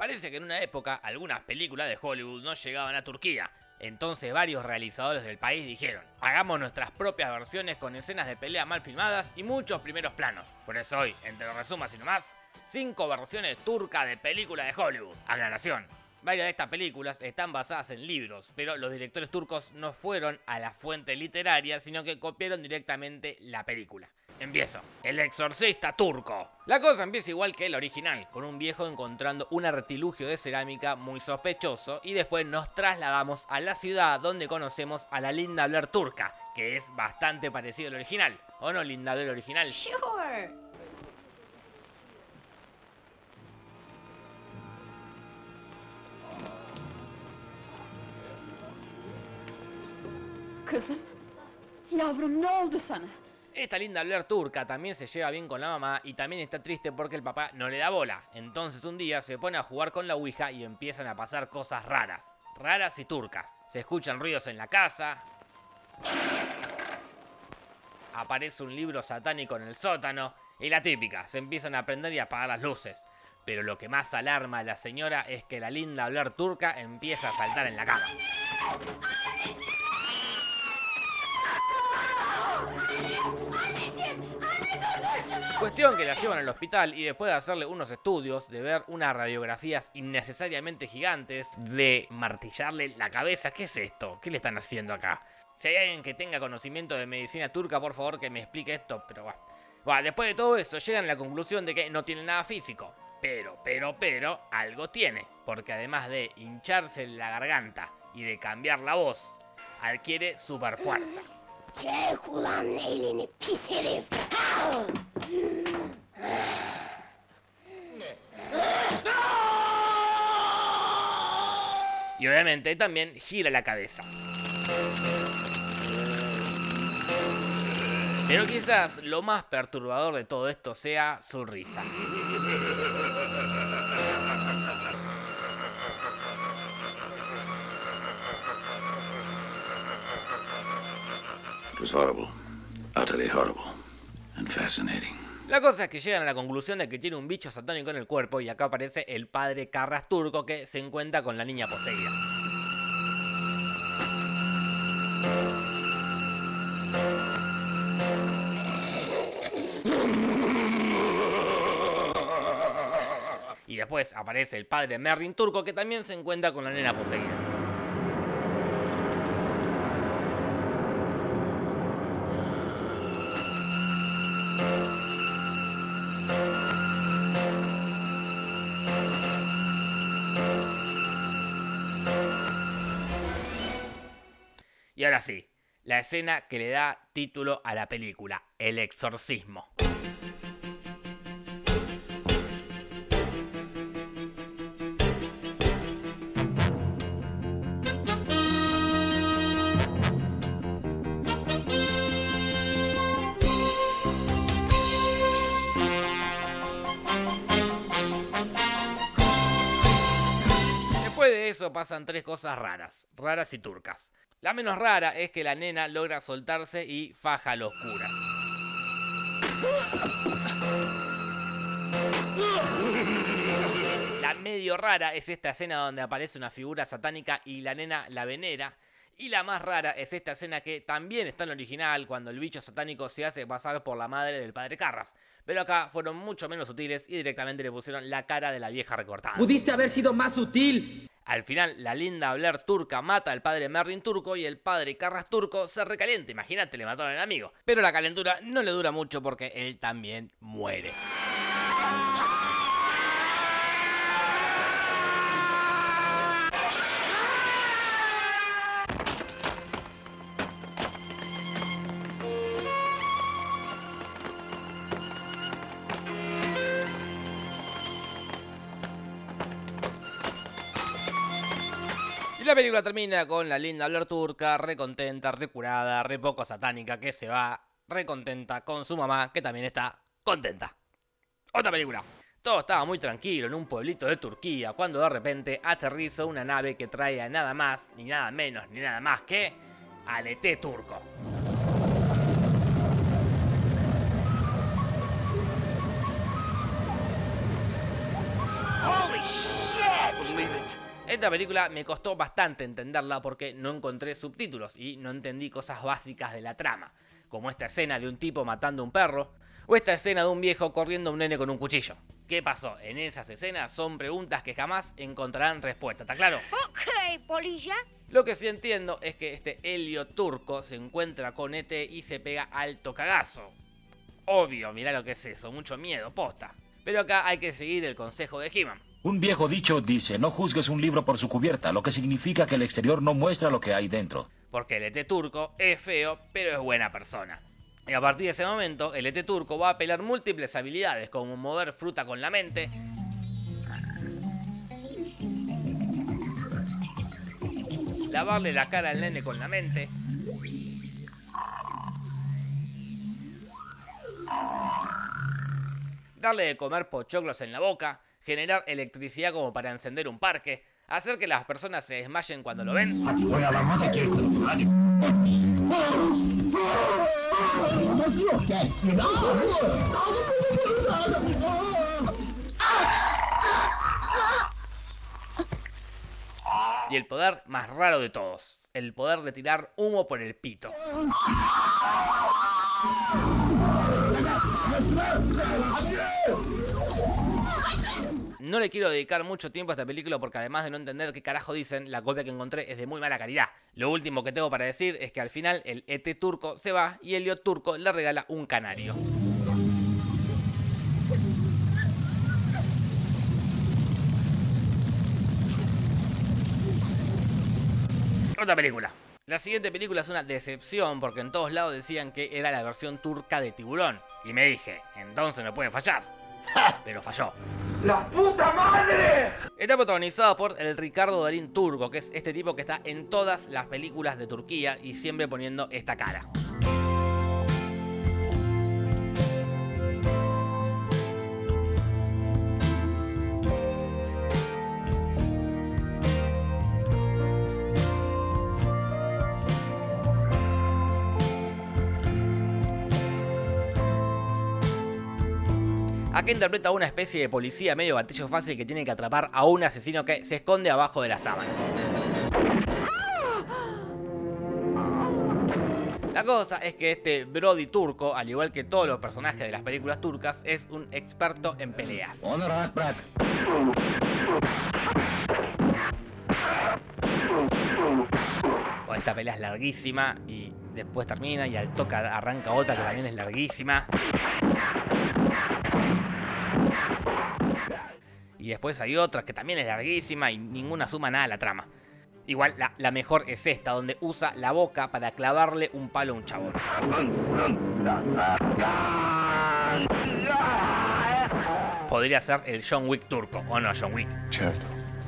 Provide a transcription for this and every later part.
Parece que en una época algunas películas de Hollywood no llegaban a Turquía, entonces varios realizadores del país dijeron, hagamos nuestras propias versiones con escenas de pelea mal filmadas y muchos primeros planos. Por eso hoy, entre los resumas y nomás, 5 versiones turcas de películas de Hollywood. Aclaración, Varias de estas películas están basadas en libros, pero los directores turcos no fueron a la fuente literaria, sino que copiaron directamente la película. Empiezo. El exorcista turco. La cosa empieza igual que el original, con un viejo encontrando un artilugio de cerámica muy sospechoso y después nos trasladamos a la ciudad donde conocemos a la linda Blair turca, que es bastante parecido al original. ¿O no, linda Blair original? Sure. Kızım, yavrum ne oldu sana? Esta linda Blair turca también se lleva bien con la mamá y también está triste porque el papá no le da bola. Entonces un día se pone a jugar con la Ouija y empiezan a pasar cosas raras. Raras y turcas. Se escuchan ruidos en la casa. Aparece un libro satánico en el sótano. Y la típica, se empiezan a prender y a apagar las luces. Pero lo que más alarma a la señora es que la linda Blair turca empieza a saltar en la cama. Cuestión que la llevan al hospital y después de hacerle unos estudios, de ver unas radiografías innecesariamente gigantes, de martillarle la cabeza, ¿qué es esto? ¿Qué le están haciendo acá? Si hay alguien que tenga conocimiento de medicina turca, por favor que me explique esto, pero va. Bueno, después de todo eso, llegan a la conclusión de que no tiene nada físico. Pero, pero, pero, algo tiene. Porque además de hincharse la garganta y de cambiar la voz, adquiere super fuerza. Y obviamente también gira la cabeza. Pero quizás lo más perturbador de todo esto sea su risa. La cosa es que llegan a la conclusión de que tiene un bicho satánico en el cuerpo y acá aparece el padre Carras turco que se encuentra con la niña poseída. Y después aparece el padre Merrin turco que también se encuentra con la nena poseída. Y ahora sí, la escena que le da título a la película, El exorcismo. Después de eso pasan tres cosas raras, raras y turcas. La menos rara es que la nena logra soltarse y faja a los curas. La medio rara es esta escena donde aparece una figura satánica y la nena la venera. Y la más rara es esta escena que también está en el original cuando el bicho satánico se hace pasar por la madre del padre Carras. Pero acá fueron mucho menos sutiles y directamente le pusieron la cara de la vieja recortada. Pudiste haber sido más sutil. Al final, la linda Blair turca mata al padre Merlin turco y el padre Carras turco se recalienta. Imagínate, le mataron al amigo. Pero la calentura no le dura mucho porque él también muere. La película termina con la linda Blair turca, recontenta, recurada, re poco satánica, que se va recontenta con su mamá, que también está contenta. Otra película. Todo estaba muy tranquilo en un pueblito de Turquía, cuando de repente aterriza una nave que trae a nada más, ni nada menos, ni nada más que al ET turco. Holy shit! Esta película me costó bastante entenderla porque no encontré subtítulos y no entendí cosas básicas de la trama, como esta escena de un tipo matando a un perro, o esta escena de un viejo corriendo a un nene con un cuchillo. ¿Qué pasó? En esas escenas son preguntas que jamás encontrarán respuesta, ¿está claro? Ok, polilla. Lo que sí entiendo es que este Helio turco se encuentra con ET y se pega alto cagazo. Obvio, mirá lo que es eso, mucho miedo, posta. Pero acá hay que seguir el consejo de He-Man. Un viejo dicho dice, no juzgues un libro por su cubierta, lo que significa que el exterior no muestra lo que hay dentro. Porque el ET turco es feo, pero es buena persona. Y a partir de ese momento, el ET turco va a apelar múltiples habilidades, como mover fruta con la mente, lavarle la cara al nene con la mente, darle de comer pochoclos en la boca, generar electricidad como para encender un parque, hacer que las personas se desmayen cuando lo ven, y el poder más raro de todos, el poder de tirar humo por el pito. No le quiero dedicar mucho tiempo a esta película porque además de no entender qué carajo dicen, la copia que encontré es de muy mala calidad. Lo último que tengo para decir es que al final el ET turco se va y Elliot turco le regala un canario. Otra película. La siguiente película es una decepción porque en todos lados decían que era la versión turca de Tiburón. Y me dije, entonces no puede fallar. Pero falló. ¡La puta madre! Está protagonizado por el Ricardo Darín Turco, que es este tipo que está en todas las películas de Turquía y siempre poniendo esta cara. Interpreta a una especie de policía medio gatillo fácil que tiene que atrapar a un asesino que se esconde abajo de las sábanas. La cosa es que este Brody turco, al igual que todos los personajes de las películas turcas, es un experto en peleas. Esta pelea es larguísima y después termina y al toque arranca otra que también es larguísima. Y después hay otra que también es larguísima y ninguna suma nada a la trama. Igual la, la mejor es esta, donde usa la boca para clavarle un palo a un chabón. Podría ser el John Wick turco, ¿o no, John Wick?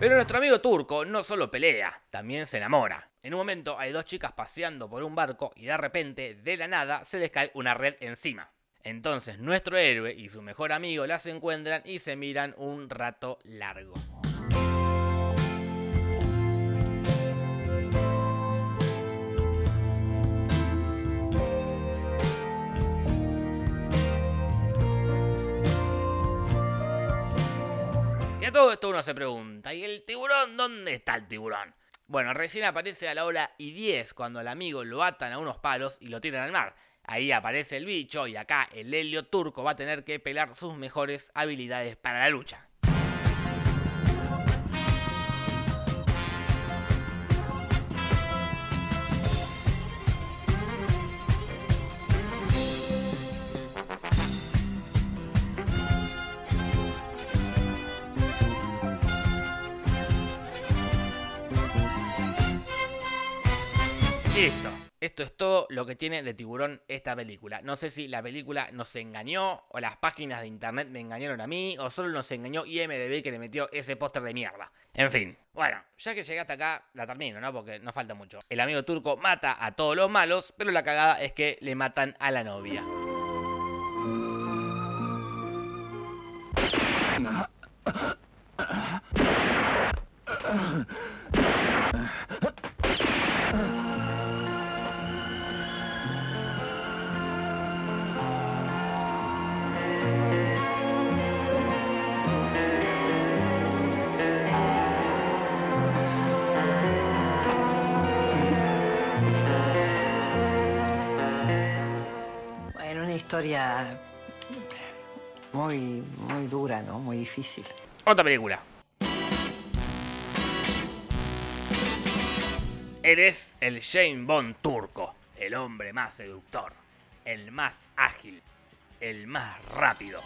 Pero nuestro amigo turco no solo pelea, también se enamora. En un momento hay dos chicas paseando por un barco y de repente, de la nada, se les cae una red encima. Entonces nuestro héroe y su mejor amigo las encuentran y se miran un rato largo. Y a todo esto uno se pregunta, ¿y el tiburón? ¿Dónde está el tiburón? Bueno, recién aparece a la hora y 10 cuando al amigo lo atan a unos palos y lo tiran al mar. Ahí aparece el bicho y acá el Helio turco va a tener que pelar sus mejores habilidades para la lucha. Listo. Esto es todo lo que tiene de tiburón esta película. No sé si la película nos engañó, o las páginas de internet me engañaron a mí, o solo nos engañó IMDB que le metió ese póster de mierda. En fin. Bueno, ya que llegué hasta acá, la termino, ¿no? Porque no falta mucho. El amigo turco mata a todos los malos, pero la cagada es que le matan a la novia. Historia muy, muy dura, ¿no? Muy difícil. Otra película. Eres el Jane Bond turco, el hombre más seductor, el más ágil, el más rápido.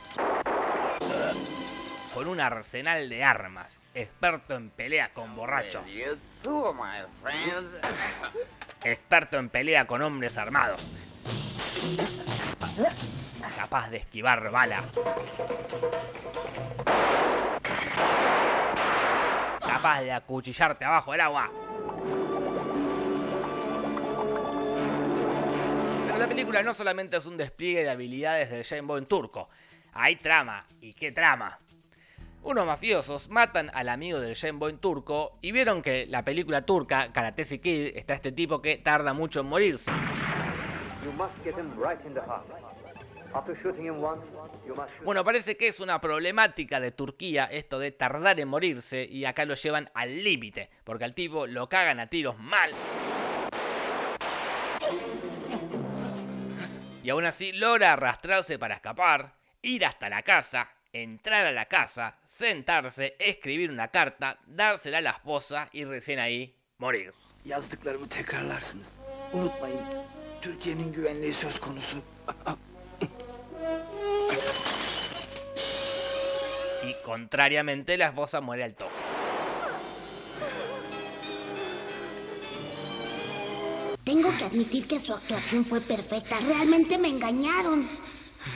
Con un arsenal de armas, experto en pelea con borrachos, experto en pelea con hombres armados, capaz de esquivar balas, capaz de acuchillarte abajo del agua. Pero la película no solamente es un despliegue de habilidades del Jane Bond turco, hay trama, y qué trama. Unos mafiosos matan al amigo del Jane Bond turco y vieron que la película turca Karate Kid está este tipo que tarda mucho en morirse. Bueno, parece que es una problemática de Turquía esto de tardar en morirse y acá lo llevan al límite, porque al tipo lo cagan a tiros mal. Y aún así logra arrastrarse para escapar, ir hasta la casa, entrar a la casa, sentarse, escribir una carta, dársela a la esposa y recién ahí morir. Türkiye'nin güvenliği söz konusu. Y contrariamente la esposa muere al toque. Tengo que admitir que su actuación fue perfecta. Realmente me engañaron.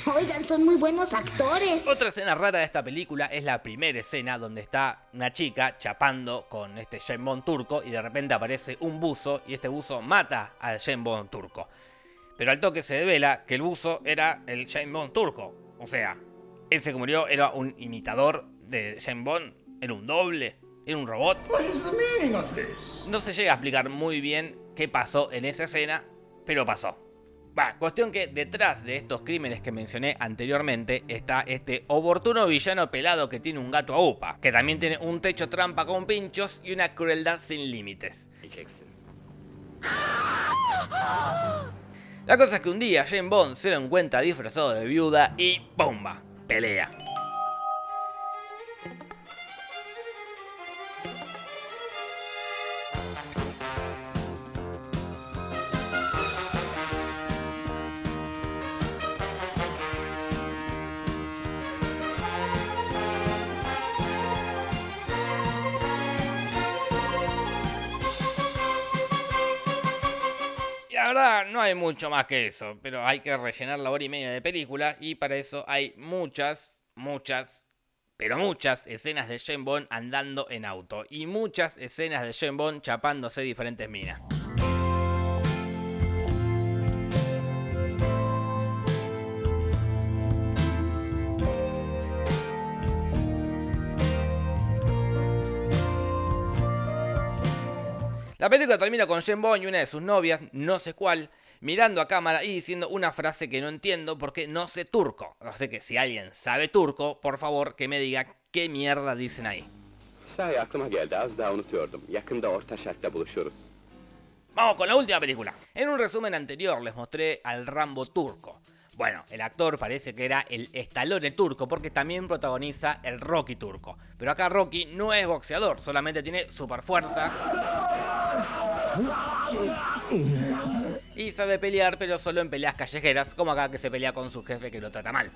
Oigan, son muy buenos actores. Otra escena rara de esta película es la primera escena donde está una chica chapando con este Bond turco y de repente aparece un buzo y este buzo mata al Bond turco. Pero al toque se devela que el buzo era el Bond turco. O sea, ese que murió era un imitador de Jane Bond, era un doble, era un robot. No se llega a explicar muy bien qué pasó en esa escena, pero pasó. Va, cuestión que detrás de estos crímenes que mencioné anteriormente está este oportuno villano pelado que tiene un gato a upa, que también tiene un techo trampa con pinchos y una crueldad sin límites. La cosa es que un día Jane Bond se lo encuentra disfrazado de viuda y ¡pumba! Pelea. Hay mucho más que eso, pero hay que rellenar la hora y media de película y para eso hay muchas, muchas, pero muchas escenas de Jane Bond andando en auto y muchas escenas de Jane Bond chapándose diferentes minas. La película termina con Jane Bond y una de sus novias, no sé cuál, mirando a cámara y diciendo una frase que no entiendo porque no sé turco. Así que si alguien sabe turco, por favor que me diga qué mierda dicen ahí. Vamos con la última película. En un resumen anterior les mostré al Rambo turco. Bueno, el actor parece que era el Stallone turco porque también protagoniza el Rocky turco. Pero acá Rocky no es boxeador, solamente tiene super fuerza. Y sabe pelear, pero solo en peleas callejeras, como acá que se pelea con su jefe que lo trata mal.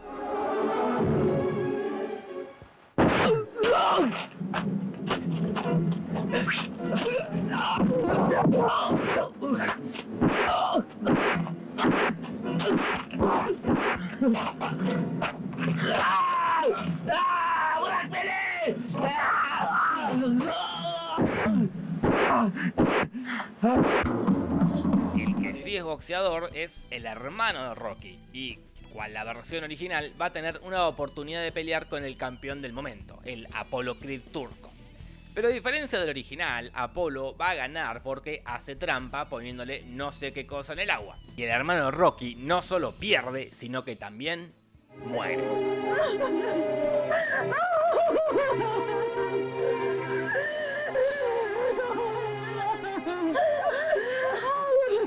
Es el hermano de Rocky y cual la versión original va a tener una oportunidad de pelear con el campeón del momento, el Apollo Creed turco. Pero a diferencia del original, Apolo va a ganar porque hace trampa poniéndole no sé qué cosa en el agua. Y el hermano de Rocky no solo pierde, sino que también muere.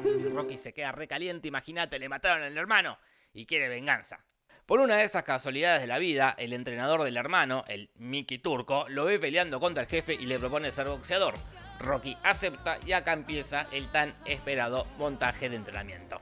Rocky se queda recaliente, imagínate, le mataron al hermano. y quiere venganza. Por una de esas casualidades de la vida, el entrenador del hermano, el Mickey Turco, lo ve peleando contra el jefe y le propone ser boxeador. Rocky acepta y acá empieza el tan esperado montaje de entrenamiento.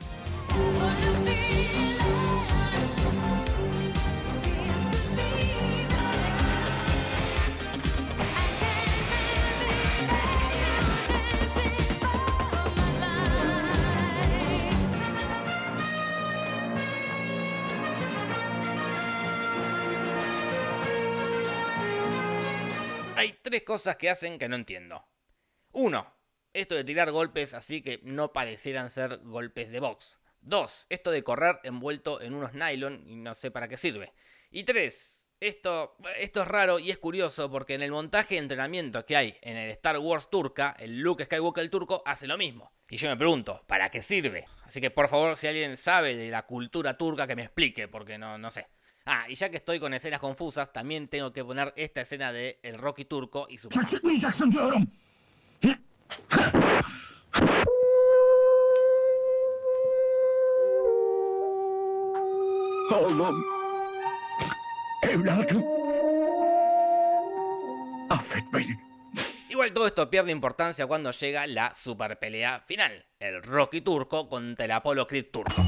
Tres cosas que hacen que no entiendo. Uno, esto de tirar golpes así que no parecieran ser golpes de box. Dos, esto de correr envuelto en unos nylon y no sé para qué sirve. Y tres, esto, esto es raro y es curioso porque en el montaje de entrenamiento que hay en el Star Wars turca, el Luke Skywalker el turco hace lo mismo. Y yo me pregunto, ¿para qué sirve? Así que por favor, si alguien sabe de la cultura turca, que me explique, porque no, no sé. Ah, y ya que estoy con escenas confusas, también tengo que poner esta escena de el Rocky turco y su... Çıkmayacaksın diyorum. Oğlum. Evladım. Affet beni. Igual todo esto pierde importancia cuando llega la super pelea final, el Rocky turco contra el Apollo Creed turco.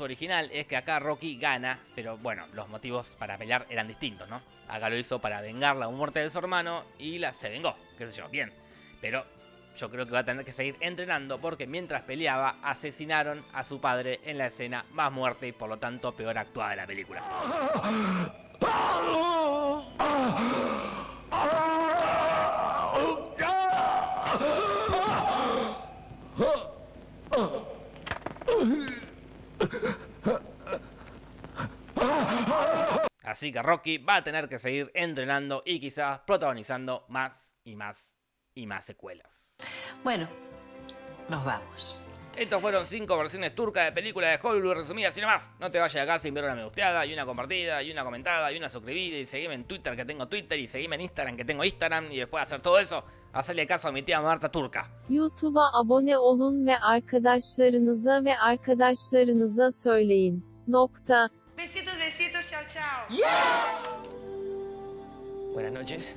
Original es que acá Rocky gana, pero bueno, los motivos para pelear eran distintos, ¿no? Acá lo hizo para vengar la muerte de su hermano y la se vengó, qué sé yo, bien. Pero yo creo que va a tener que seguir entrenando porque mientras peleaba asesinaron a su padre en la escena más muerte y por lo tanto peor actuada de la película. Así que Rocky va a tener que seguir entrenando y quizás protagonizando más y más y más secuelas. Bueno, nos vamos. Estos fueron 5 versiones turcas de películas de Hollywood resumidas y no más. No te vayas de acá sin ver una me gusteada, y una compartida, y una comentada, y una suscribida, y seguime en Twitter que tengo Twitter, y seguime en Instagram que tengo Instagram, y después de hacer todo eso, hacerle caso a mi tía Marta Turca. YouTube'a abone olun ve arkadaşlarınıza ve arkadaşlarınıza söyleyin. Nokta. Besitos, besitos, chao, chao. Buenas noches.